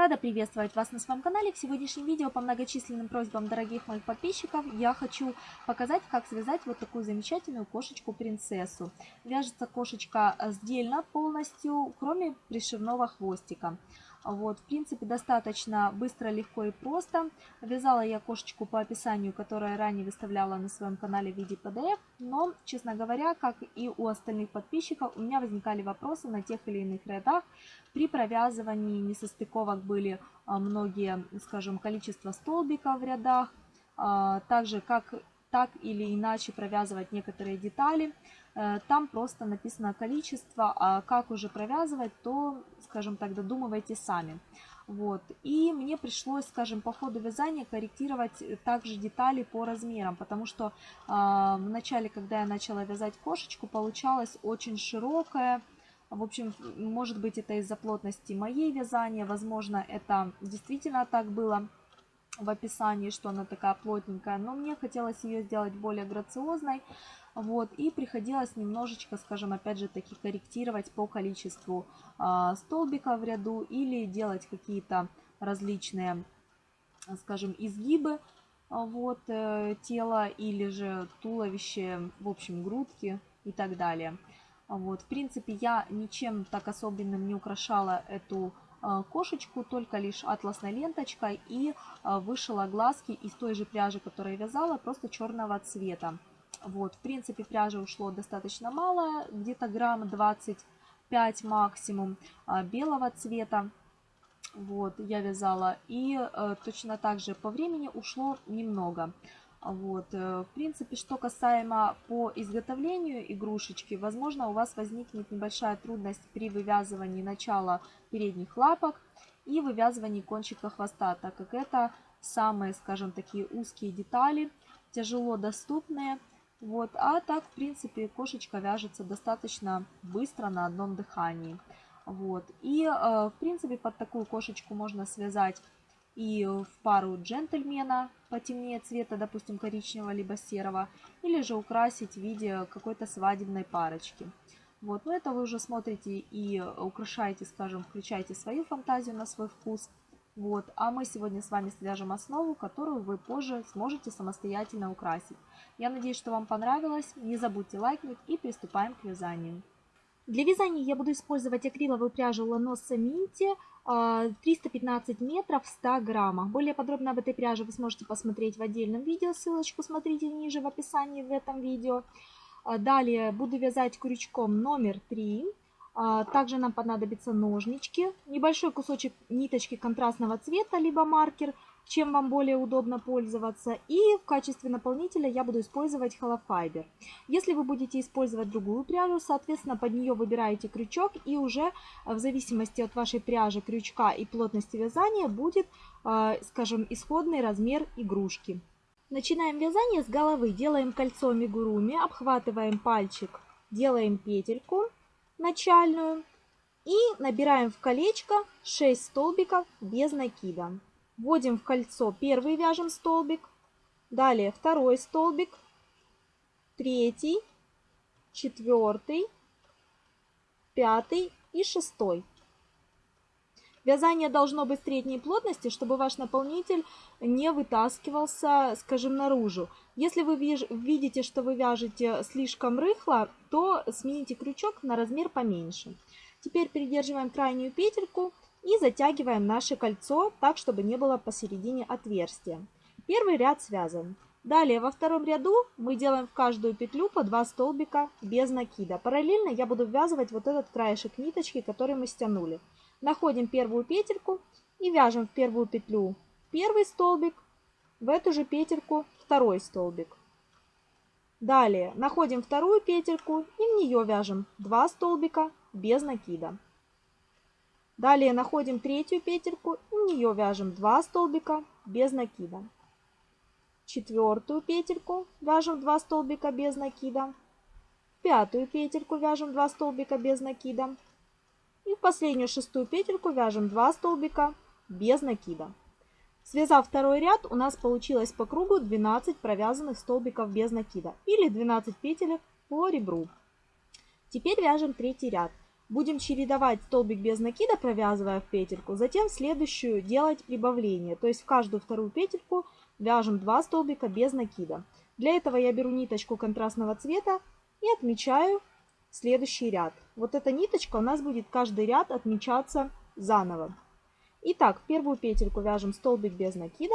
Рада приветствовать вас на своем канале. В сегодняшнем видео по многочисленным просьбам дорогих моих подписчиков я хочу показать, как связать вот такую замечательную кошечку-принцессу. Вяжется кошечка сдельно полностью, кроме пришивного хвостика. Вот, в принципе, достаточно быстро, легко и просто. Вязала я кошечку по описанию, которое ранее выставляла на своем канале в виде PDF. Но, честно говоря, как и у остальных подписчиков, у меня возникали вопросы на тех или иных рядах. При провязывании несостыковок были а, многие, скажем, количество столбиков в рядах. А, также, как так или иначе провязывать некоторые детали. Э, там просто написано количество, а как уже провязывать, то, скажем так, додумывайте сами. Вот. И мне пришлось, скажем, по ходу вязания корректировать также детали по размерам, потому что э, в начале, когда я начала вязать кошечку, получалось очень широкая. В общем, может быть, это из-за плотности моей вязания, возможно, это действительно так было в описании, что она такая плотненькая, но мне хотелось ее сделать более грациозной, вот, и приходилось немножечко, скажем, опять же таки корректировать по количеству э, столбиков в ряду или делать какие-то различные, скажем, изгибы вот, э, тела или же туловище, в общем, грудки и так далее. Вот, в принципе, я ничем так особенным не украшала эту Э, кошечку только лишь атласной ленточкой и э, вышила глазки из той же пряжи, которую вязала, просто черного цвета. Вот, в принципе, пряжи ушло достаточно мало, где-то грамм 25 максимум э, белого цвета. Вот, я вязала. И э, точно так же по времени ушло немного. Вот. Э, в принципе, что касаемо по изготовлению игрушечки, возможно, у вас возникнет небольшая трудность при вывязывании начала передних лапок и вывязывании кончика хвоста, так как это самые, скажем, такие узкие детали, тяжело доступные. Вот. А так, в принципе, кошечка вяжется достаточно быстро на одном дыхании. Вот. И, э, в принципе, под такую кошечку можно связать и в пару джентльмена потемнее цвета, допустим, коричневого либо серого, или же украсить в виде какой-то свадебной парочки. Вот, но это вы уже смотрите и украшаете, скажем, включаете свою фантазию на свой вкус. Вот, а мы сегодня с вами свяжем основу, которую вы позже сможете самостоятельно украсить. Я надеюсь, что вам понравилось. Не забудьте лайкнуть и приступаем к вязанию. Для вязания я буду использовать акриловую пряжу Ланоса Минти 315 метров в 100 граммах. Более подробно об этой пряже вы сможете посмотреть в отдельном видео. Ссылочку смотрите ниже в описании в этом видео. А, далее буду вязать крючком номер 3. А, также нам понадобятся ножнички, небольшой кусочек ниточки контрастного цвета, либо маркер – чем вам более удобно пользоваться. И в качестве наполнителя я буду использовать холофайбер. Если вы будете использовать другую пряжу, соответственно, под нее выбираете крючок и уже э, в зависимости от вашей пряжи, крючка и плотности вязания будет, э, скажем, исходный размер игрушки. Начинаем вязание с головы. Делаем кольцо мигуруми, обхватываем пальчик, делаем петельку начальную и набираем в колечко 6 столбиков без накида. Вводим в кольцо первый вяжем столбик, далее второй столбик, третий, четвертый, пятый и шестой. Вязание должно быть средней плотности, чтобы ваш наполнитель не вытаскивался, скажем, наружу. Если вы видите, что вы вяжете слишком рыхло, то смените крючок на размер поменьше. Теперь придерживаем крайнюю петельку и затягиваем наше кольцо так, чтобы не было посередине отверстия. Первый ряд связан. Далее во втором ряду мы делаем в каждую петлю по 2 столбика без накида. Параллельно я буду ввязывать вот этот краешек ниточки, который мы стянули. Находим первую петельку и вяжем в первую петлю первый столбик, в эту же петельку второй столбик. Далее находим вторую петельку и в нее вяжем 2 столбика без накида. Далее находим третью петельку и в нее вяжем 2 столбика без накида. Четвертую петельку вяжем 2 столбика без накида. Пятую петельку вяжем 2 столбика без накида. И в последнюю шестую петельку вяжем 2 столбика без накида. Связав второй ряд, у нас получилось по кругу 12 провязанных столбиков без накида или 12 петель по ребру. Теперь вяжем третий ряд. Будем чередовать столбик без накида, провязывая в петельку, затем в следующую делать прибавление. То есть в каждую вторую петельку вяжем 2 столбика без накида. Для этого я беру ниточку контрастного цвета и отмечаю следующий ряд. Вот эта ниточка у нас будет каждый ряд отмечаться заново. Итак, первую петельку вяжем столбик без накида,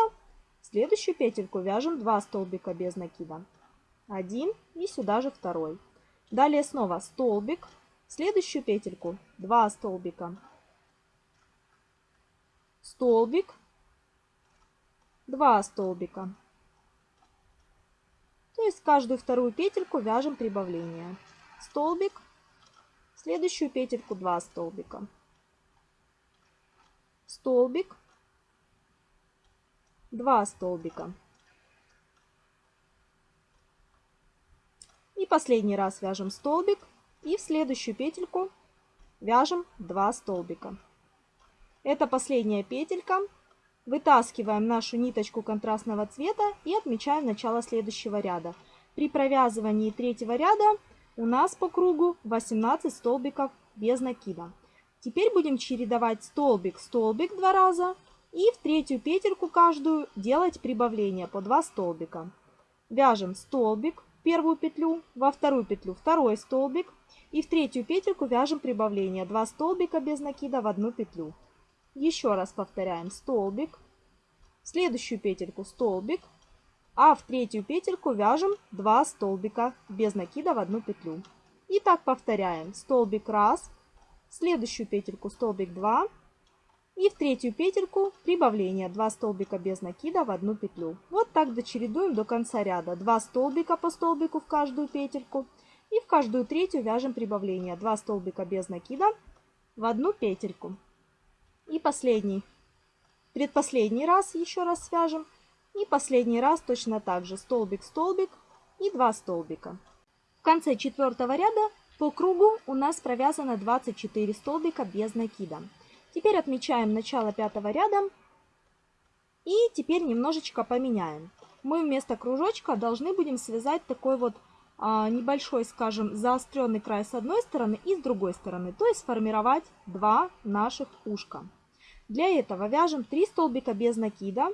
следующую петельку вяжем 2 столбика без накида. Один и сюда же второй. Далее снова столбик, следующую петельку 2 столбика, столбик, 2 столбика. То есть каждую вторую петельку вяжем прибавление. Столбик, следующую петельку 2 столбика столбик, 2 столбика. И последний раз вяжем столбик и в следующую петельку вяжем 2 столбика. Это последняя петелька. Вытаскиваем нашу ниточку контрастного цвета и отмечаем начало следующего ряда. При провязывании третьего ряда у нас по кругу 18 столбиков без накида. Теперь будем чередовать столбик-столбик два раза и в третью петельку каждую делать прибавление по 2 столбика. Вяжем столбик в первую петлю, во вторую петлю второй столбик и в третью петельку вяжем прибавление 2 столбика без накида в одну петлю. Еще раз повторяем столбик, в следующую петельку столбик, а в третью петельку вяжем 2 столбика без накида в одну петлю. И так повторяем столбик раз, следующую петельку столбик 2 и в третью петельку прибавление 2 столбика без накида в одну петлю. Вот так дочередуем до конца ряда. 2 столбика по столбику в каждую петельку и в каждую третью вяжем прибавление 2 столбика без накида в одну петельку. И последний, предпоследний раз еще раз свяжем. И последний раз точно так же столбик-столбик и 2 столбика. В конце четвертого ряда по кругу у нас провязано 24 столбика без накида. Теперь отмечаем начало пятого ряда и теперь немножечко поменяем. Мы вместо кружочка должны будем связать такой вот а, небольшой, скажем, заостренный край с одной стороны и с другой стороны, то есть сформировать два наших ушка. Для этого вяжем 3 столбика без накида.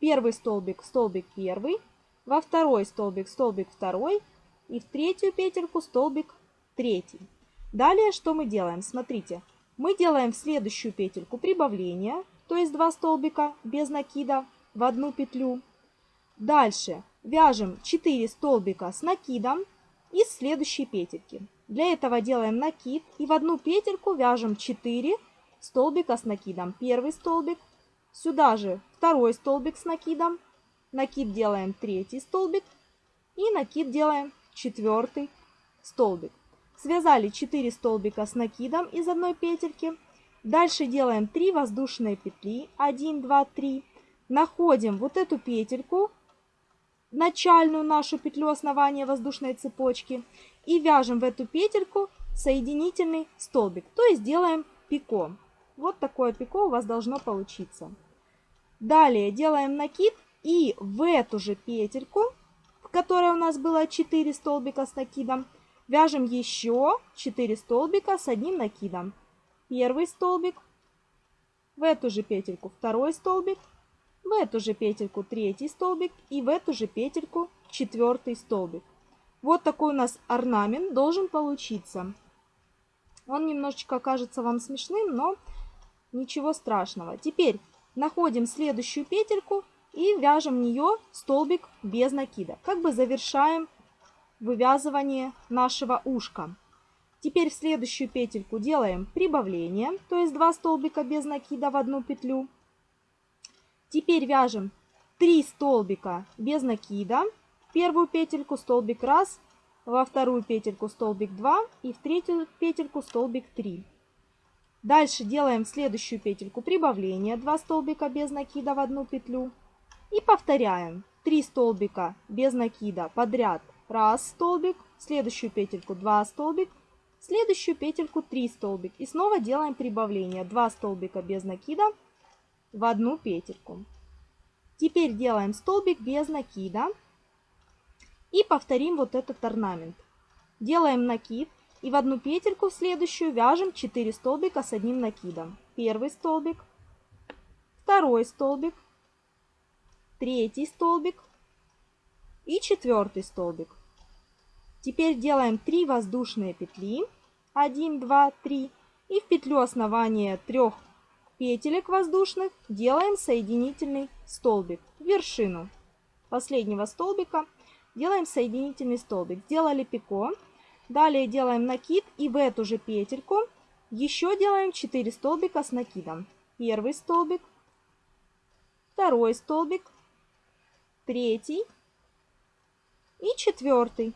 Первый столбик, столбик первый, во второй столбик, столбик второй и в третью петельку столбик третий. Далее что мы делаем? Смотрите, мы делаем в следующую петельку прибавление, то есть 2 столбика без накида в одну петлю. Дальше вяжем 4 столбика с накидом из следующей петельки. Для этого делаем накид и в одну петельку вяжем 4 столбика с накидом. Первый столбик, сюда же второй столбик с накидом, накид делаем третий столбик и накид делаем четвертый столбик. Связали 4 столбика с накидом из одной петельки. Дальше делаем 3 воздушные петли. 1, 2, 3. Находим вот эту петельку, начальную нашу петлю основания воздушной цепочки. И вяжем в эту петельку соединительный столбик. То есть делаем пико. Вот такое пико у вас должно получиться. Далее делаем накид и в эту же петельку, в которой у нас было 4 столбика с накидом, Вяжем еще 4 столбика с одним накидом. Первый столбик, в эту же петельку второй столбик, в эту же петельку третий столбик и в эту же петельку четвертый столбик. Вот такой у нас орнамент должен получиться. Он немножечко кажется вам смешным, но ничего страшного. Теперь находим следующую петельку и вяжем в нее столбик без накида. Как бы завершаем вывязывание нашего ушка. Теперь в следующую петельку делаем прибавление, то есть 2 столбика без накида в одну петлю. Теперь вяжем 3 столбика без накида. В первую петельку столбик 1, во вторую петельку столбик 2 и в третью петельку столбик 3. Дальше делаем следующую петельку прибавление, 2 столбика без накида в одну петлю. И повторяем 3 столбика без накида подряд раз столбик, следующую петельку 2 столбик, следующую петельку 3 столбик. И снова делаем прибавление. 2 столбика без накида в одну петельку. Теперь делаем столбик без накида и повторим вот этот орнамент. Делаем накид И в одну петельку в следующую вяжем 4 столбика с одним накидом. Первый столбик, второй столбик, третий столбик и четвертый столбик. Теперь делаем 3 воздушные петли. 1, 2, 3. И в петлю основания трех петелек воздушных делаем соединительный столбик вершину последнего столбика. Делаем соединительный столбик. Сделали пико. Далее делаем накид и в эту же петельку еще делаем 4 столбика с накидом. Первый столбик, второй столбик, третий и четвертый.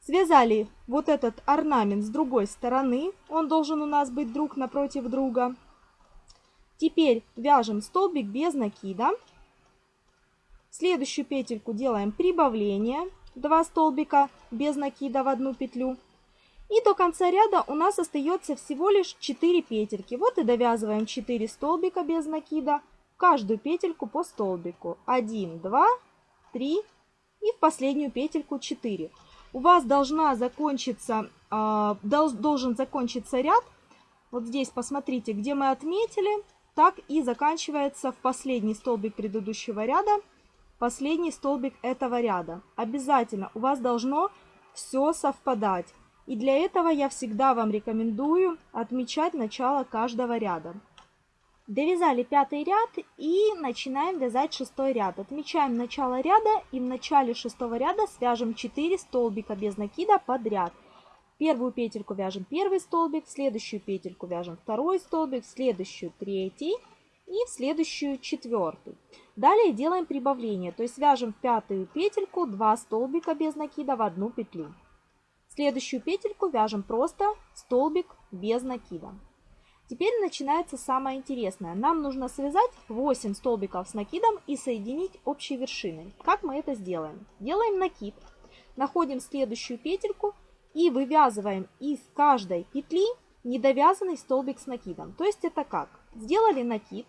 Связали вот этот орнамент с другой стороны. Он должен у нас быть друг напротив друга. Теперь вяжем столбик без накида. Следующую петельку делаем прибавление. 2 столбика без накида в одну петлю. И до конца ряда у нас остается всего лишь 4 петельки. Вот и довязываем 4 столбика без накида. Каждую петельку по столбику. 1, 2, 3 и в последнюю петельку 4 у вас должна закончиться, э, должен закончиться ряд. Вот здесь посмотрите, где мы отметили, так и заканчивается в последний столбик предыдущего ряда, последний столбик этого ряда. Обязательно у вас должно все совпадать. И для этого я всегда вам рекомендую отмечать начало каждого ряда. Довязали пятый ряд и начинаем вязать шестой ряд. Отмечаем начало ряда и в начале шестого ряда свяжем 4 столбика без накида подряд. Первую петельку вяжем первый столбик, следующую петельку вяжем второй столбик, следующую третий и в следующую четвертый. Далее делаем прибавление, то есть вяжем в пятую петельку 2 столбика без накида в одну петлю. Следующую петельку вяжем просто столбик без накида. Теперь начинается самое интересное. Нам нужно связать 8 столбиков с накидом и соединить общей вершиной. Как мы это сделаем? Делаем накид, находим следующую петельку и вывязываем из каждой петли недовязанный столбик с накидом. То есть это как? Сделали накид,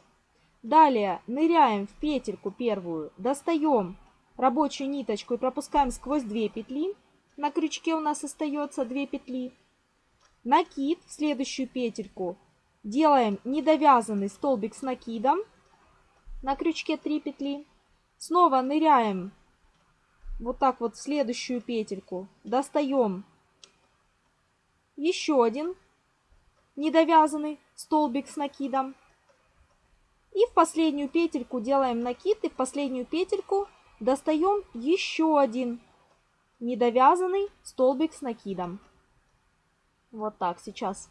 далее ныряем в петельку первую, достаем рабочую ниточку и пропускаем сквозь 2 петли. На крючке у нас остается 2 петли. Накид в следующую петельку Делаем недовязанный столбик с накидом на крючке 3 петли. Снова ныряем вот так вот в следующую петельку. Достаем еще один недовязанный столбик с накидом. И в последнюю петельку делаем накид и в последнюю петельку достаем еще один недовязанный столбик с накидом. Вот так сейчас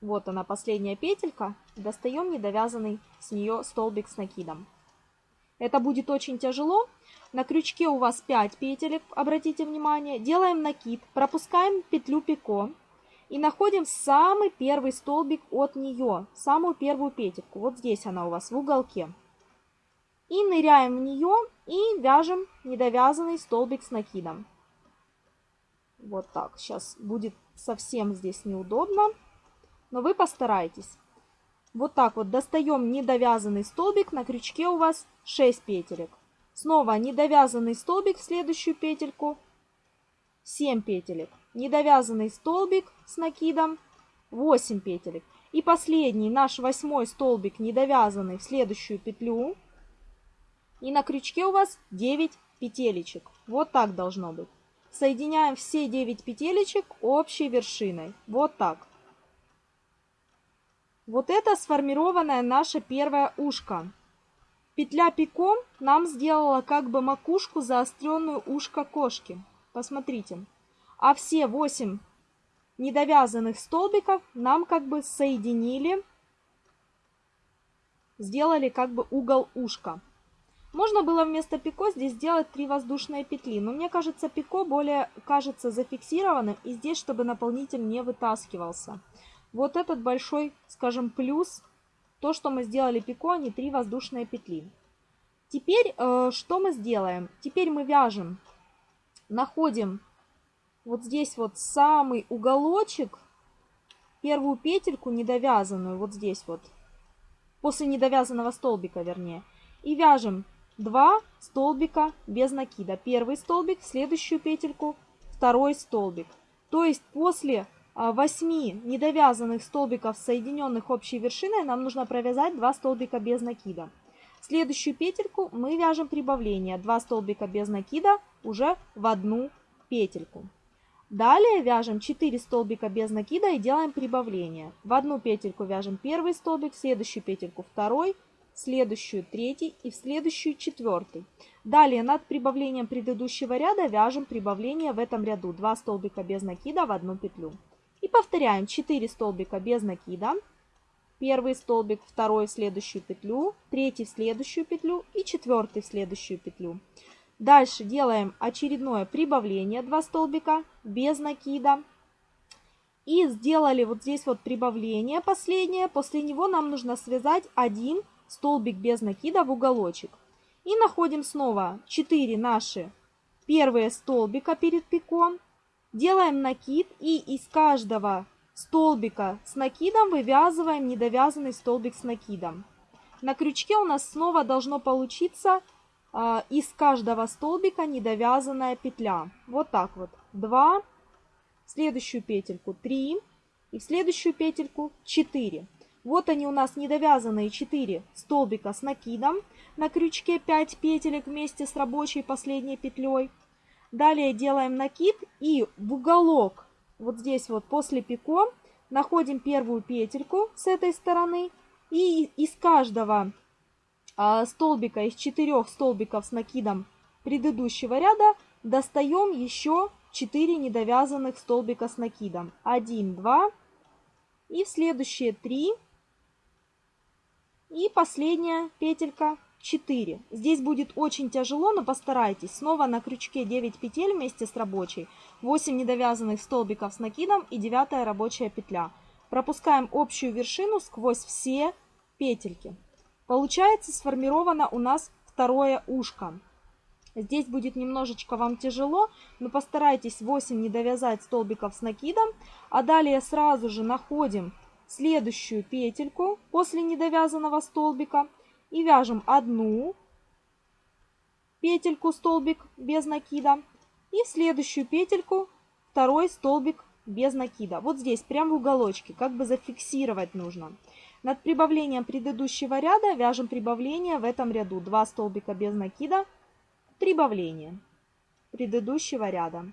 Вот она, последняя петелька. Достаем недовязанный с нее столбик с накидом. Это будет очень тяжело. На крючке у вас 5 петелек, обратите внимание. Делаем накид, пропускаем петлю пико и находим самый первый столбик от нее, самую первую петельку. Вот здесь она у вас в уголке. И ныряем в нее и вяжем недовязанный столбик с накидом. Вот так. Сейчас будет совсем здесь неудобно но вы постарайтесь. Вот так вот достаем недовязанный столбик, на крючке у вас 6 петелек. Снова недовязанный столбик в следующую петельку, 7 петелек. Недовязанный столбик с накидом, 8 петелек. И последний наш восьмой столбик недовязанный в следующую петлю. И на крючке у вас 9 петелечек. Вот так должно быть. Соединяем все 9 петелечек общей вершиной. Вот так. Вот это сформированное наше первое ушко. Петля пиком нам сделала как бы макушку заостренную ушко кошки. Посмотрите. А все 8 недовязанных столбиков нам как бы соединили, сделали как бы угол ушка. Можно было вместо пико здесь сделать 3 воздушные петли, но мне кажется пико более кажется зафиксированным и здесь, чтобы наполнитель не вытаскивался. Вот этот большой, скажем, плюс, то, что мы сделали пико, а не 3 воздушные петли. Теперь э, что мы сделаем? Теперь мы вяжем, находим вот здесь вот самый уголочек, первую петельку недовязанную, вот здесь вот, после недовязанного столбика, вернее, и вяжем 2 столбика без накида. Первый столбик, следующую петельку, второй столбик. То есть после 8 а, недовязанных столбиков, соединенных общей вершиной, нам нужно провязать 2 столбика без накида. Следующую петельку мы вяжем прибавление. 2 столбика без накида уже в одну петельку. Далее вяжем 4 столбика без накида и делаем прибавление. В одну петельку вяжем первый столбик, в следующую петельку второй, в следующую третий и в следующую четвертый. Далее над прибавлением предыдущего ряда вяжем прибавление в этом ряду. 2 столбика без накида в одну петлю. И повторяем 4 столбика без накида. Первый столбик, второй в следующую петлю, третий в следующую петлю и четвертый в следующую петлю. Дальше делаем очередное прибавление 2 столбика без накида. И сделали вот здесь вот прибавление последнее. После него нам нужно связать один столбик без накида в уголочек. И находим снова 4 наши первые столбика перед пиком. Делаем накид и из каждого столбика с накидом вывязываем недовязанный столбик с накидом. На крючке у нас снова должно получиться из каждого столбика недовязанная петля. Вот так вот. 2, в следующую петельку 3 и в следующую петельку 4. Вот они у нас недовязанные 4 столбика с накидом. На крючке 5 петелек вместе с рабочей последней петлей. Далее делаем накид и в уголок, вот здесь вот после пико, находим первую петельку с этой стороны. И из каждого а, столбика, из четырех столбиков с накидом предыдущего ряда достаем еще 4 недовязанных столбика с накидом. 1, 2 и в следующие 3 и последняя петелька 4. Здесь будет очень тяжело, но постарайтесь. Снова на крючке 9 петель вместе с рабочей, 8 недовязанных столбиков с накидом и 9 рабочая петля. Пропускаем общую вершину сквозь все петельки. Получается сформировано у нас второе ушко. Здесь будет немножечко вам тяжело, но постарайтесь 8 не довязать столбиков с накидом. А далее сразу же находим следующую петельку после недовязанного столбика и вяжем одну петельку столбик без накида и в следующую петельку второй столбик без накида. Вот здесь, прям в уголочке, как бы зафиксировать нужно. Над прибавлением предыдущего ряда вяжем прибавление в этом ряду. 2 столбика без накида, прибавление предыдущего ряда.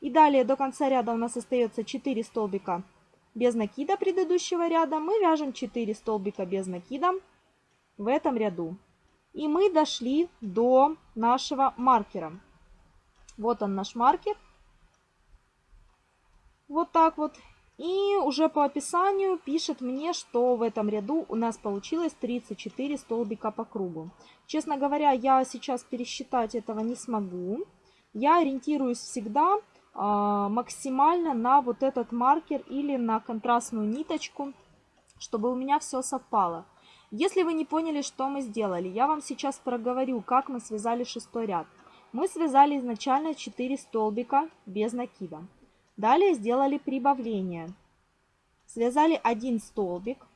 И далее до конца ряда у нас остается 4 столбика без накида предыдущего ряда. Мы вяжем 4 столбика без накида в этом ряду. И мы дошли до нашего маркера. Вот он наш маркер. Вот так вот. И уже по описанию пишет мне, что в этом ряду у нас получилось 34 столбика по кругу. Честно говоря, я сейчас пересчитать этого не смогу. Я ориентируюсь всегда а, максимально на вот этот маркер или на контрастную ниточку, чтобы у меня все совпало. Если вы не поняли, что мы сделали, я вам сейчас проговорю, как мы связали шестой ряд. Мы связали изначально 4 столбика без накида. Далее сделали прибавление. Связали один столбик.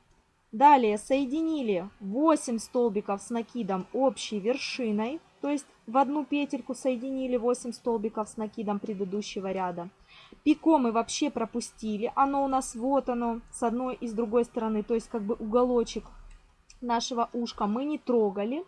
Далее соединили 8 столбиков с накидом общей вершиной. То есть в одну петельку соединили 8 столбиков с накидом предыдущего ряда. Пико мы вообще пропустили. Оно у нас вот оно с одной и с другой стороны. То есть как бы уголочек нашего ушка мы не трогали.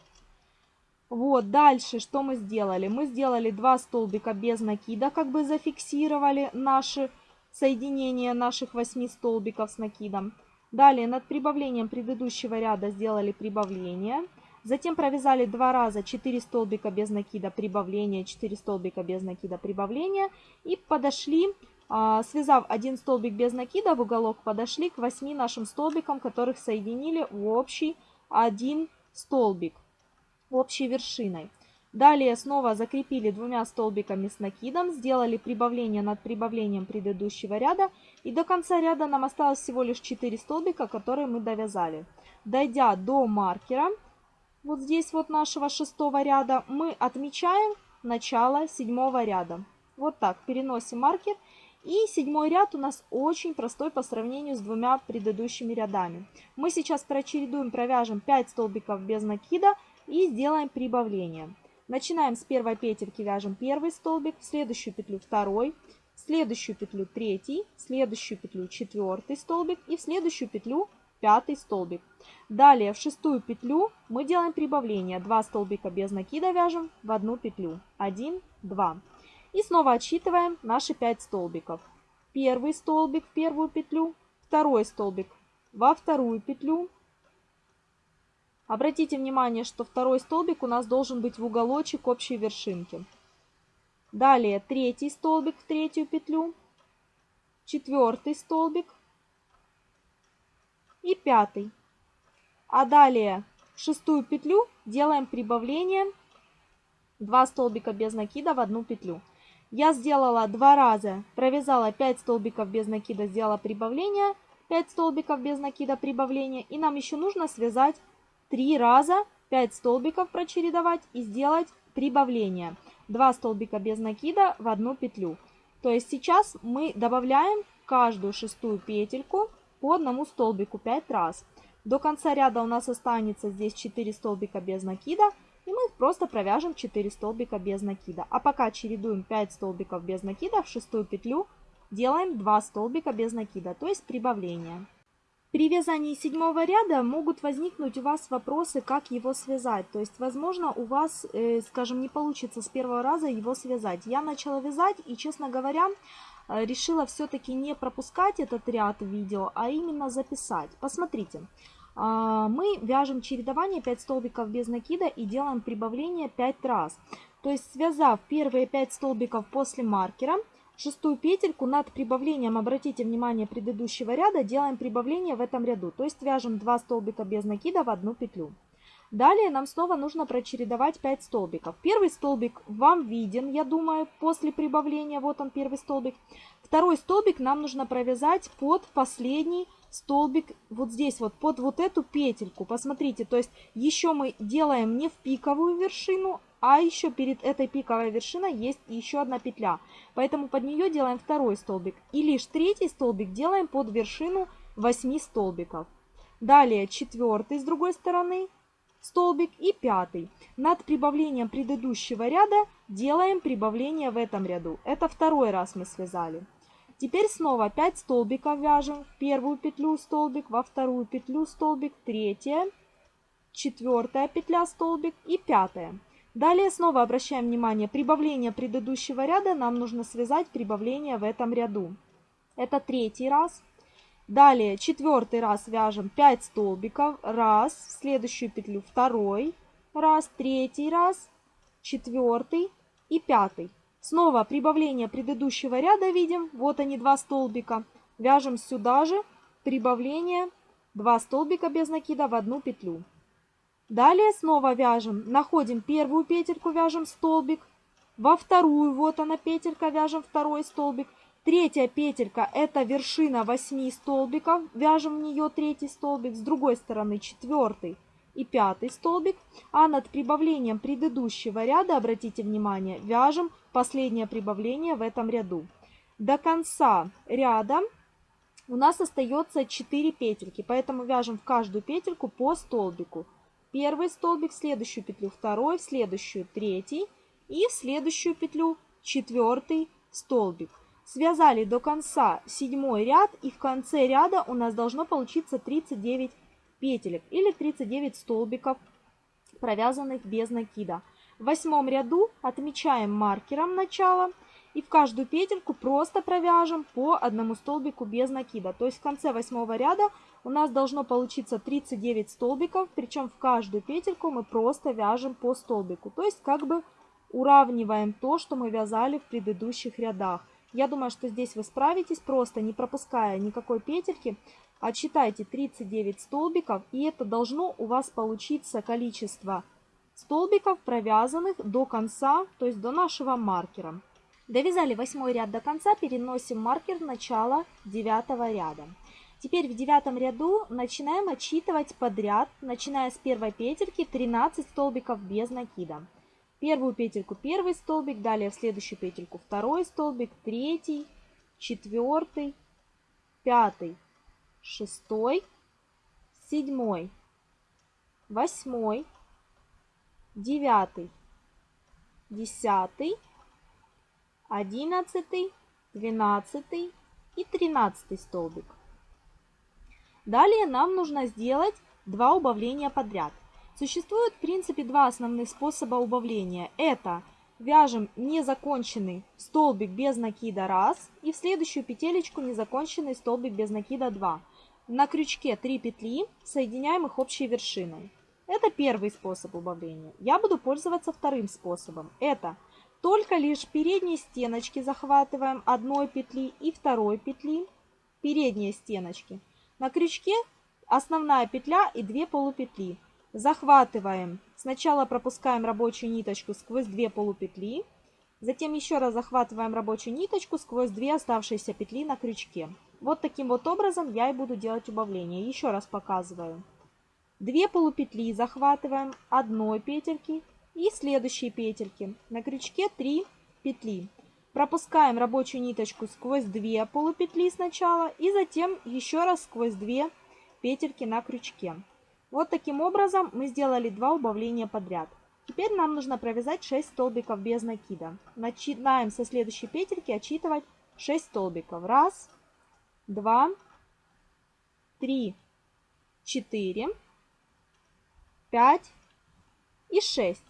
Вот, дальше что мы сделали? Мы сделали два столбика без накида, как бы зафиксировали наши соединения наших 8 столбиков с накидом. Далее над прибавлением предыдущего ряда сделали прибавление. Затем провязали два раза 4 столбика без накида прибавление, 4 столбика без накида прибавление. И подошли, а, связав один столбик без накида в уголок, подошли к 8 нашим столбикам, которых соединили в общий один столбик общей вершиной. Далее снова закрепили двумя столбиками с накидом, сделали прибавление над прибавлением предыдущего ряда. И до конца ряда нам осталось всего лишь 4 столбика, которые мы довязали. Дойдя до маркера, вот здесь вот нашего шестого ряда, мы отмечаем начало седьмого ряда. Вот так, переносим маркер. И седьмой ряд у нас очень простой по сравнению с двумя предыдущими рядами. Мы сейчас прочередуем, провяжем 5 столбиков без накида, и сделаем прибавление. Начинаем с первой петельки, вяжем первый столбик, в следующую петлю второй, в следующую петлю третий, в следующую петлю четвертый столбик и в следующую петлю пятый столбик. Далее в шестую петлю мы делаем прибавление. 2 столбика без накида вяжем в одну петлю. 1, 2. И снова отсчитываем наши 5 столбиков. Первый столбик в первую петлю, второй столбик во вторую петлю. Обратите внимание, что второй столбик у нас должен быть в уголочек общей вершинки. Далее третий столбик в третью петлю, четвертый столбик и пятый. А далее в шестую петлю делаем прибавление 2 столбика без накида в одну петлю. Я сделала два раза, провязала 5 столбиков без накида, сделала прибавление, 5 столбиков без накида прибавления. И нам еще нужно связать 3 раза 5 столбиков прочередовать и сделать прибавление. 2 столбика без накида в одну петлю. То есть сейчас мы добавляем каждую шестую петельку по одному столбику 5 раз. До конца ряда у нас останется здесь 4 столбика без накида. И мы их просто провяжем 4 столбика без накида. А пока чередуем 5 столбиков без накида в шестую петлю, делаем 2 столбика без накида, то есть прибавление. При вязании седьмого ряда могут возникнуть у вас вопросы, как его связать. То есть, возможно, у вас, э, скажем, не получится с первого раза его связать. Я начала вязать и, честно говоря, э, решила все-таки не пропускать этот ряд видео, а именно записать. Посмотрите. А, мы вяжем чередование 5 столбиков без накида и делаем прибавление 5 раз. То есть связав первые 5 столбиков после маркера, шестую петельку над прибавлением, обратите внимание предыдущего ряда, делаем прибавление в этом ряду. То есть вяжем 2 столбика без накида в одну петлю. Далее нам снова нужно прочередовать 5 столбиков. Первый столбик вам виден, я думаю, после прибавления. Вот он, первый столбик. Второй столбик нам нужно провязать под последний столбик вот здесь вот под вот эту петельку. Посмотрите, то есть еще мы делаем не в пиковую вершину, а еще перед этой пиковой вершиной есть еще одна петля. Поэтому под нее делаем второй столбик. И лишь третий столбик делаем под вершину 8 столбиков. Далее четвертый с другой стороны столбик и пятый. Над прибавлением предыдущего ряда делаем прибавление в этом ряду. Это второй раз мы связали. Теперь снова 5 столбиков вяжем. В первую петлю столбик, во вторую петлю столбик, третья, четвертая петля столбик и пятая. Далее снова обращаем внимание, прибавление предыдущего ряда нам нужно связать прибавление в этом ряду. Это третий раз. Далее четвертый раз вяжем 5 столбиков. Раз, в следующую петлю второй раз, третий раз, четвертый и пятый. Снова прибавление предыдущего ряда видим. Вот они, два столбика. Вяжем сюда же прибавление 2 столбика без накида в одну петлю. Далее снова вяжем, находим первую петельку, вяжем столбик. Во вторую, вот она петелька, вяжем второй столбик. Третья петелька это вершина 8 столбиков, вяжем в нее третий столбик. С другой стороны четвертый и пятый столбик. А над прибавлением предыдущего ряда, обратите внимание, вяжем последнее прибавление в этом ряду. До конца ряда у нас остается 4 петельки, поэтому вяжем в каждую петельку по столбику. Первый столбик, в следующую петлю второй, в следующую третий и в следующую петлю четвертый столбик. Связали до конца седьмой ряд и в конце ряда у нас должно получиться 39 петелек или 39 столбиков, провязанных без накида. В восьмом ряду отмечаем маркером начало и в каждую петельку просто провяжем по одному столбику без накида. То есть в конце восьмого ряда у нас должно получиться 39 столбиков, причем в каждую петельку мы просто вяжем по столбику. То есть как бы уравниваем то, что мы вязали в предыдущих рядах. Я думаю, что здесь вы справитесь, просто не пропуская никакой петельки. Отсчитайте 39 столбиков, и это должно у вас получиться количество столбиков, провязанных до конца, то есть до нашего маркера. Довязали восьмой ряд до конца, переносим маркер в начало девятого ряда. Теперь в девятом ряду начинаем отсчитывать подряд, начиная с первой петельки 13 столбиков без накида. Первую петельку первый столбик, далее в следующую петельку второй столбик, третий, четвертый, пятый, шестой, седьмой, восьмой, девятый, десятый, одиннадцатый, двенадцатый и тринадцатый столбик. Далее нам нужно сделать два убавления подряд. Существует в принципе два основных способа убавления. Это вяжем незаконченный столбик без накида раз и в следующую петелечку незаконченный столбик без накида 2. На крючке 3 петли соединяем их общей вершиной. Это первый способ убавления. Я буду пользоваться вторым способом. Это только лишь передние стеночки захватываем одной петли и второй петли. Передние стеночки. На крючке основная петля и 2 полупетли. Захватываем. Сначала пропускаем рабочую ниточку сквозь 2 полупетли. Затем еще раз захватываем рабочую ниточку сквозь 2 оставшиеся петли на крючке. Вот таким вот образом я и буду делать убавление. Еще раз показываю. 2 полупетли захватываем одной петельки и следующие петельки. На крючке 3 петли. Пропускаем рабочую ниточку сквозь 2 полупетли сначала и затем еще раз сквозь 2 петельки на крючке. Вот таким образом мы сделали два убавления подряд. Теперь нам нужно провязать 6 столбиков без накида. Начинаем со следующей петельки отсчитывать 6 столбиков. Раз, два, три, четыре, пять и шесть.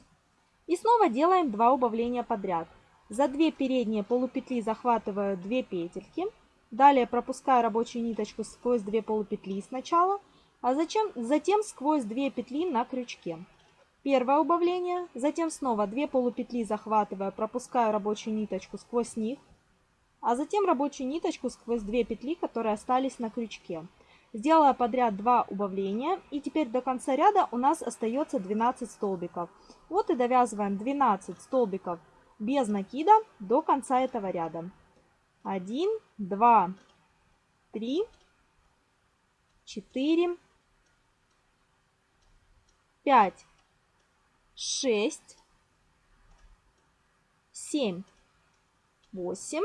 И снова делаем два убавления подряд. За 2 передние полупетли захватываю 2 петельки. Далее пропускаю рабочую ниточку сквозь 2 полупетли сначала, а затем, затем сквозь 2 петли на крючке. Первое убавление, затем снова 2 полупетли захватываю, пропускаю рабочую ниточку сквозь них, а затем рабочую ниточку сквозь 2 петли, которые остались на крючке. Сделала подряд 2 убавления, и теперь до конца ряда у нас остается 12 столбиков. Вот и довязываем 12 столбиков без накида до конца этого ряда. 1, 2, 3, 4, 5, 6, 7, 8,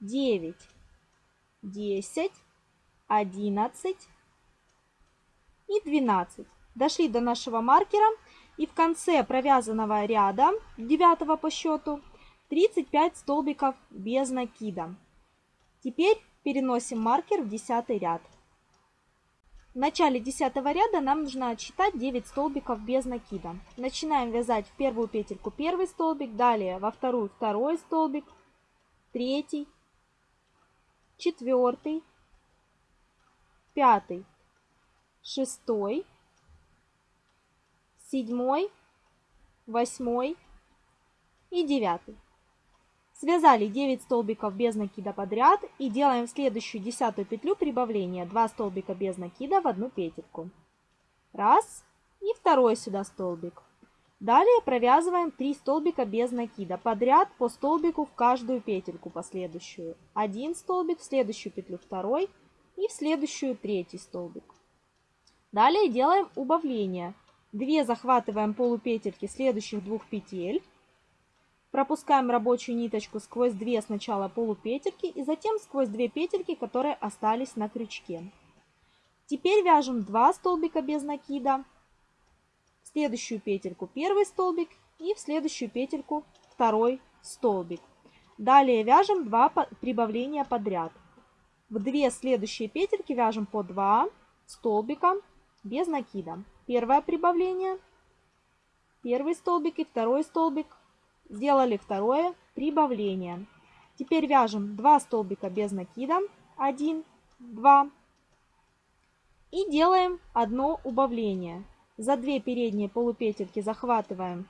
9, 10, 11 и 12. Дошли до нашего маркера и в конце провязанного ряда, 9 по счету, 35 столбиков без накида. Теперь переносим маркер в 10 ряд. В начале 10 ряда нам нужно отсчитать 9 столбиков без накида. Начинаем вязать в первую петельку первый столбик, далее во вторую второй столбик, третий, четвертый, пятый, шестой, седьмой, восьмой и девятый. Связали 9 столбиков без накида подряд и делаем в следующую десятую петлю прибавления 2 столбика без накида в одну петельку. Раз и второй сюда столбик. Далее провязываем 3 столбика без накида подряд по столбику в каждую петельку последующую. Один столбик, в следующую петлю второй и в следующую третий столбик. Далее делаем убавление. 2 захватываем полупетельки следующих двух петель. Пропускаем рабочую ниточку сквозь 2 сначала полупетельки и затем сквозь 2 петельки, которые остались на крючке. Теперь вяжем 2 столбика без накида, в следующую петельку первый столбик и в следующую петельку второй столбик. Далее вяжем 2 прибавления подряд. В две следующие петельки вяжем по 2 столбика без накида. Первое прибавление, первый столбик и второй столбик. Сделали второе прибавление. Теперь вяжем 2 столбика без накида, 1, 2. И делаем одно убавление. За 2 передние полупетельки захватываем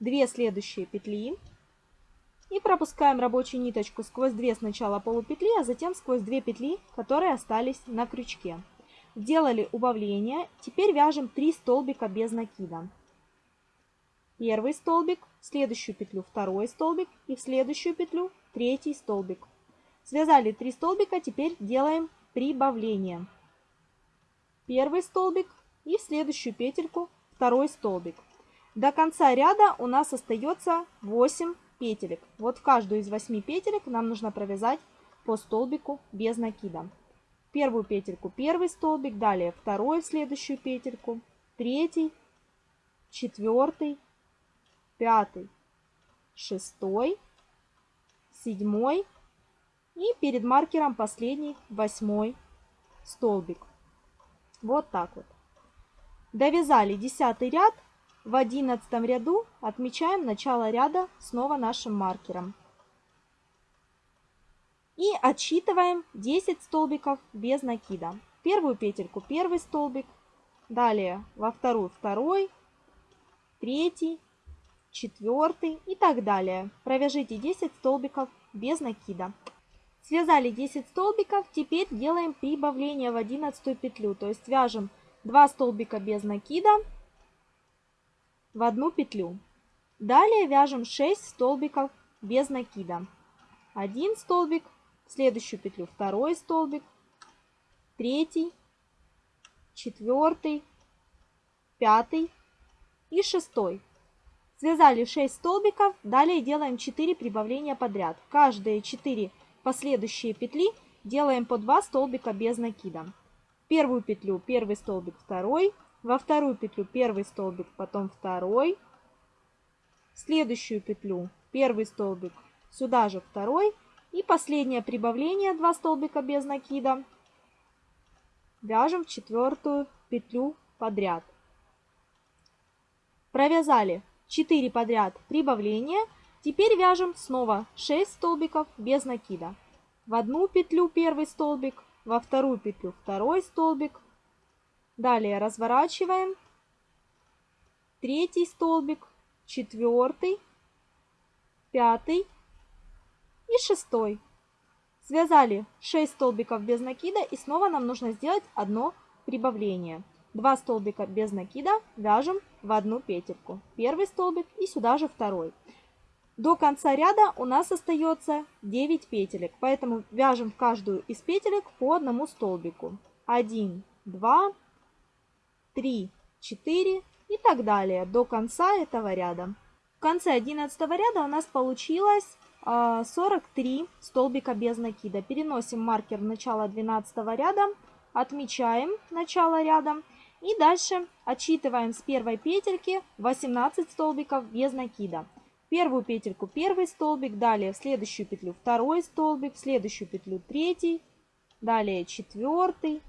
2 следующие петли. И пропускаем рабочую ниточку сквозь 2 сначала полупетли, а затем сквозь 2 петли, которые остались на крючке. Сделали убавление. Теперь вяжем 3 столбика без накида. Первый столбик, в следующую петлю второй столбик и в следующую петлю третий столбик. Связали 3 столбика, теперь делаем прибавление. Первый столбик и в следующую петельку второй столбик. До конца ряда у нас остается 8 петелек. Вот в каждую из 8 петелек нам нужно провязать по столбику без накида. Первую петельку первый столбик, далее второй в следующую петельку, третий, четвертый, пятый, шестой, седьмой и перед маркером последний восьмой столбик. Вот так вот. Довязали десятый ряд. В одиннадцатом ряду отмечаем начало ряда снова нашим маркером. И отсчитываем 10 столбиков без накида. Первую петельку первый столбик, далее во вторую второй, третий, четвертый и так далее. Провяжите 10 столбиков без накида. Связали 10 столбиков, теперь делаем прибавление в 11 петлю, то есть вяжем 2 столбика без накида в одну петлю. Далее вяжем 6 столбиков без накида. Один столбик, в следующую петлю второй столбик, третий, четвертый, пятый и шестой. Связали 6 столбиков, далее делаем 4 прибавления подряд. Каждые 4 последующие петли делаем по 2 столбика без накида. В первую петлю первый столбик, второй, во вторую петлю первый столбик, потом второй, в следующую петлю первый столбик, сюда же второй и последнее прибавление 2 столбика без накида. Вяжем в четвертую петлю подряд. Провязали 4 подряд прибавления. Теперь вяжем снова 6 столбиков без накида. В одну петлю первый столбик, во вторую петлю второй столбик. Далее разворачиваем. Третий столбик, четвертый, пятый и шестой. Связали 6 столбиков без накида и снова нам нужно сделать одно прибавление. 2 столбика без накида вяжем в одну петельку. Первый столбик и сюда же второй. До конца ряда у нас остается 9 петелек, поэтому вяжем в каждую из петелек по одному столбику. 1, 2, 3, 4 и так далее до конца этого ряда. В конце 11 ряда у нас получилось 43 а, столбика без накида. Переносим маркер в начало 12 ряда, отмечаем начало ряда и дальше отсчитываем с первой петельки 18 столбиков без накида. Первую петельку первый столбик, далее в следующую петлю второй столбик, в следующую петлю третий, далее четвертый,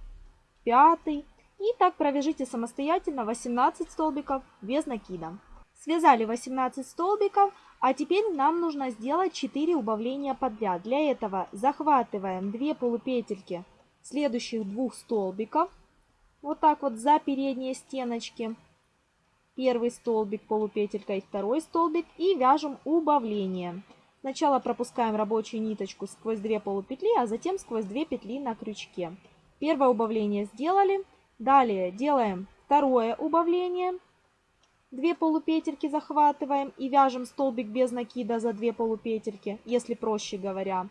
пятый. И так провяжите самостоятельно 18 столбиков без накида. Связали 18 столбиков, а теперь нам нужно сделать 4 убавления подряд. Для этого захватываем 2 полупетельки следующих двух столбиков вот так вот за передние стеночки. Первый столбик полупетелька и второй столбик. И вяжем убавление. Сначала пропускаем рабочую ниточку сквозь 2 полупетли, а затем сквозь 2 петли на крючке. Первое убавление сделали. Далее делаем второе убавление. 2 полупетельки захватываем и вяжем столбик без накида за 2 полупетельки, если проще говоря.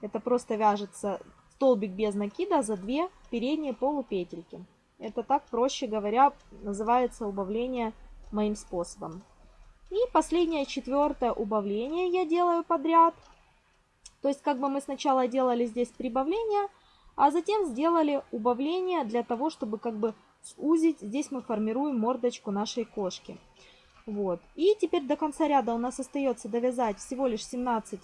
Это просто вяжется столбик без накида за 2 передние полупетельки. Это так, проще говоря, называется убавление моим способом. И последнее, четвертое убавление я делаю подряд. То есть как бы мы сначала делали здесь прибавление, а затем сделали убавление для того, чтобы как бы сузить. Здесь мы формируем мордочку нашей кошки. Вот. И теперь до конца ряда у нас остается довязать всего лишь 17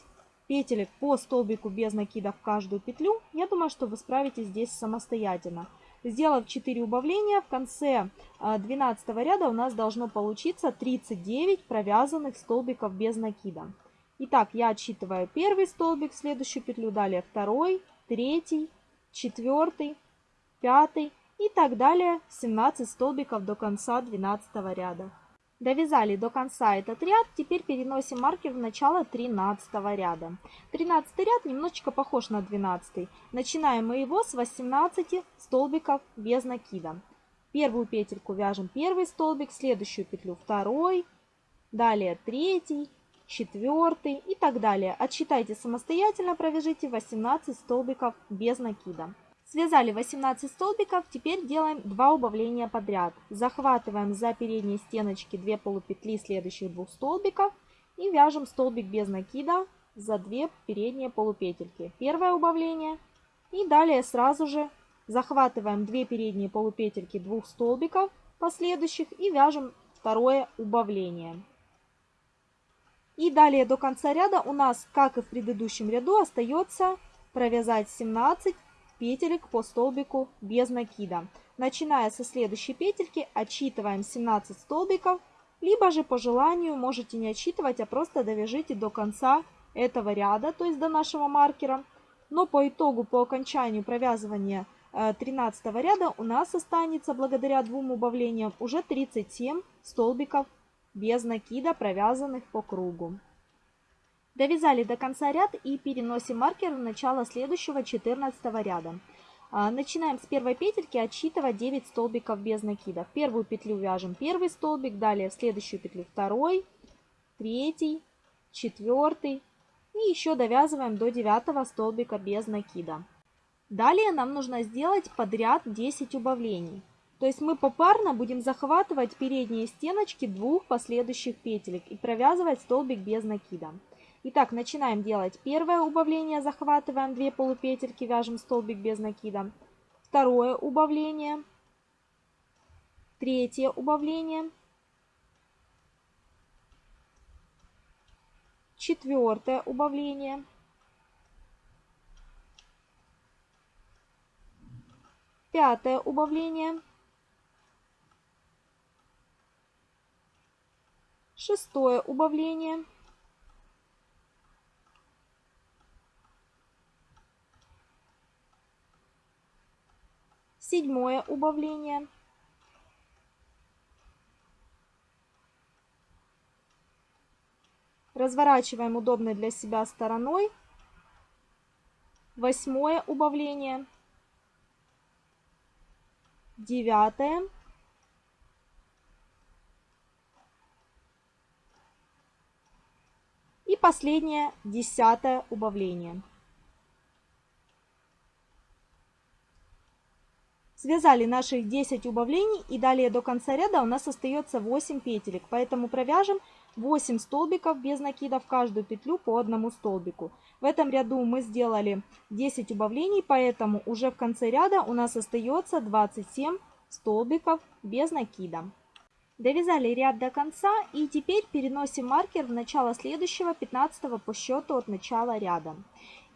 петелек по столбику без накида в каждую петлю. Я думаю, что вы справитесь здесь самостоятельно. Сделав 4 убавления, в конце 12 а, ряда у нас должно получиться 39 провязанных столбиков без накида. Итак, я отсчитываю первый столбик, следующую петлю, далее второй, третий, четвертый, пятый и так далее 17 столбиков до конца 12 ряда. Довязали до конца этот ряд, теперь переносим маркер в начало 13 ряда. 13 ряд немножечко похож на 12. Начинаем мы его с 18 столбиков без накида. Первую петельку вяжем первый столбик, следующую петлю второй, далее третий, четвертый и так далее. Отсчитайте самостоятельно, провяжите 18 столбиков без накида. Связали 18 столбиков, теперь делаем 2 убавления подряд. Захватываем за передние стеночки 2 полупетли следующих двух столбиков и вяжем столбик без накида за 2 передние полупетельки. Первое убавление и далее сразу же захватываем 2 передние полупетельки двух столбиков последующих и вяжем второе убавление. И далее до конца ряда у нас, как и в предыдущем ряду, остается провязать 17 петелек по столбику без накида. Начиная со следующей петельки, отсчитываем 17 столбиков, либо же по желанию можете не отсчитывать, а просто довяжите до конца этого ряда, то есть до нашего маркера. Но по итогу, по окончанию провязывания 13 э, ряда у нас останется, благодаря двум убавлениям, уже 37 столбиков без накида, провязанных по кругу. Довязали до конца ряд и переносим маркер в начало следующего 14 ряда. А, начинаем с первой петельки отсчитывать 9 столбиков без накида. В первую петлю вяжем первый столбик, далее в следующую петлю второй, третий, четвертый и еще довязываем до 9 столбика без накида. Далее нам нужно сделать подряд 10 убавлений. То есть мы попарно будем захватывать передние стеночки двух последующих петелек и провязывать столбик без накида. Итак, начинаем делать первое убавление, захватываем 2 полупетельки, вяжем столбик без накида. Второе убавление. Третье убавление. Четвертое убавление. Пятое убавление. Шестое убавление. Седьмое убавление. Разворачиваем удобной для себя стороной. Восьмое убавление. Девятое. И последнее, десятое убавление. Связали наших 10 убавлений и далее до конца ряда у нас остается 8 петелек. Поэтому провяжем 8 столбиков без накида в каждую петлю по одному столбику. В этом ряду мы сделали 10 убавлений, поэтому уже в конце ряда у нас остается 27 столбиков без накида. Довязали ряд до конца и теперь переносим маркер в начало следующего 15 по счету от начала ряда.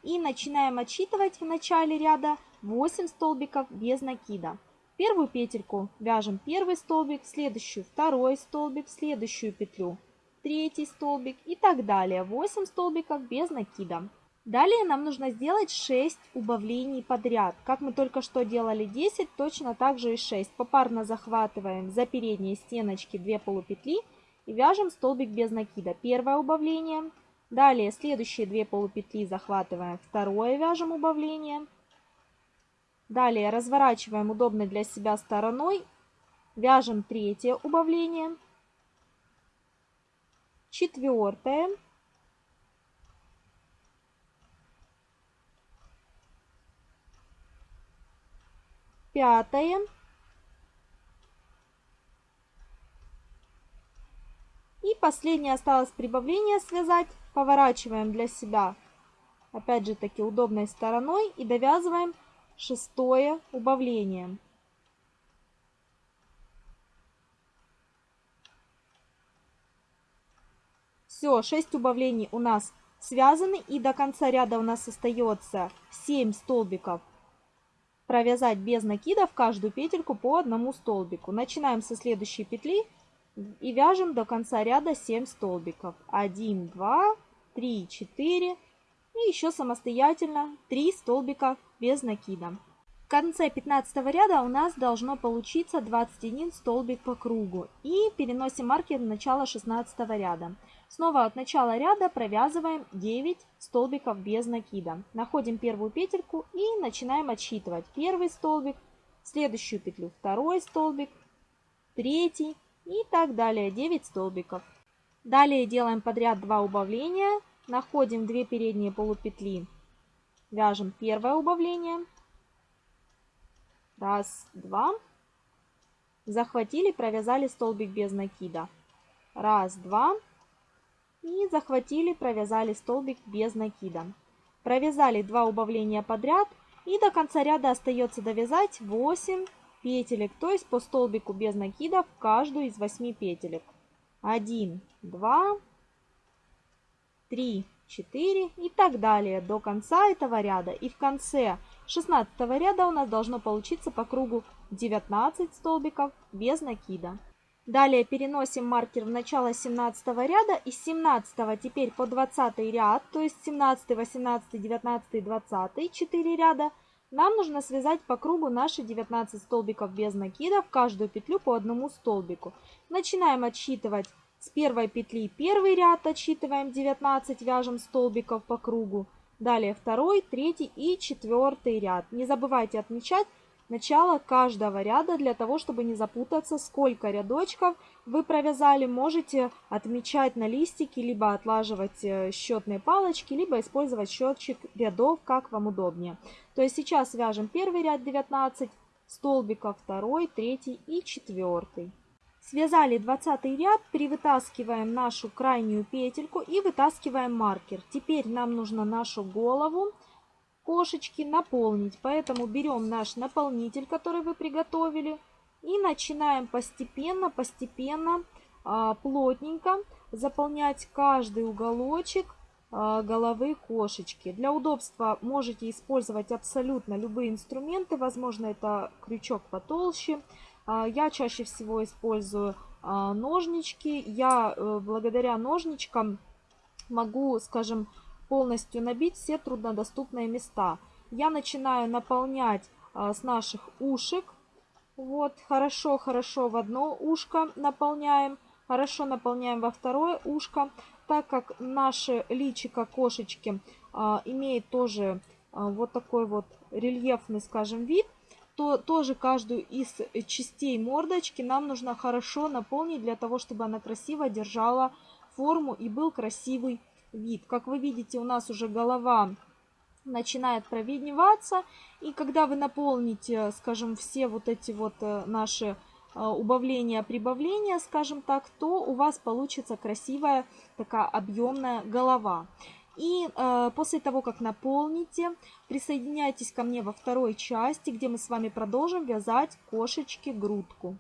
И начинаем отсчитывать в начале ряда 8 столбиков без накида. Первую петельку вяжем первый столбик, следующую второй столбик, следующую петлю третий столбик и так далее. 8 столбиков без накида. Далее нам нужно сделать 6 убавлений подряд. Как мы только что делали 10, точно так же и 6. Попарно захватываем за передние стеночки 2 полупетли и вяжем столбик без накида. Первое убавление. Далее следующие 2 полупетли захватываем второе, вяжем убавление. Далее разворачиваем удобной для себя стороной, вяжем третье убавление, четвертое, пятое последнее осталось прибавление связать. Поворачиваем для себя опять же таки удобной стороной и довязываем шестое убавление. Все, 6 убавлений у нас связаны и до конца ряда у нас остается 7 столбиков провязать без накида в каждую петельку по одному столбику. Начинаем со следующей петли и вяжем до конца ряда 7 столбиков. 1, 2, 3, 4 и еще самостоятельно 3 столбика без накида. В конце 15 ряда у нас должно получиться 21 столбик по кругу. И переносим маркер в начало 16 ряда. Снова от начала ряда провязываем 9 столбиков без накида. Находим первую петельку и начинаем отсчитывать. Первый столбик, следующую петлю второй столбик, третий и так далее. 9 столбиков. Далее делаем подряд 2 убавления Находим две передние полупетли. Вяжем первое убавление. Раз, два. Захватили, провязали столбик без накида. Раз, два. И захватили, провязали столбик без накида. Провязали два убавления подряд. И до конца ряда остается довязать 8 петелек, то есть по столбику без накида в каждую из 8 петелек. 1, 2, 3, 4 и так далее до конца этого ряда. И в конце 16 ряда у нас должно получиться по кругу 19 столбиков без накида. Далее переносим маркер в начало 17 ряда и с 17 теперь по 20 ряд, то есть 17, 18, 19, 20, 4 ряда, нам нужно связать по кругу наши 19 столбиков без накида, в каждую петлю по одному столбику. Начинаем отсчитывать с первой петли первый ряд, отсчитываем 19, вяжем столбиков по кругу. Далее второй, третий и четвертый ряд. Не забывайте отмечать начало каждого ряда для того, чтобы не запутаться, сколько рядочков вы провязали. Можете отмечать на листике, либо отлаживать э, счетные палочки, либо использовать счетчик рядов, как вам удобнее. То есть сейчас вяжем первый ряд 19 столбиков, второй, третий и четвертый. Связали 20 ряд, перевытаскиваем нашу крайнюю петельку и вытаскиваем маркер. Теперь нам нужно нашу голову кошечки наполнить. Поэтому берем наш наполнитель, который вы приготовили, и начинаем постепенно, постепенно, а, плотненько заполнять каждый уголочек головы кошечки. Для удобства можете использовать абсолютно любые инструменты. Возможно, это крючок потолще. А, я чаще всего использую ножнички. Я э, благодаря ножничкам могу, скажем, полностью набить все труднодоступные места. Я начинаю наполнять а, с наших ушек. Вот, хорошо-хорошо в одно ушко наполняем, хорошо наполняем во второе ушко. Так как наше личико кошечки а, имеет тоже а, вот такой вот рельефный, скажем, вид, то тоже каждую из частей мордочки нам нужно хорошо наполнить для того, чтобы она красиво держала форму и был красивый вид. Как вы видите, у нас уже голова начинает провидневаться. И когда вы наполните, скажем, все вот эти вот э, наши э, убавления, прибавления, скажем так, то у вас получится красивая такая объемная голова. И э, после того, как наполните, присоединяйтесь ко мне во второй части, где мы с вами продолжим вязать кошечки грудку.